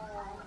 Oh.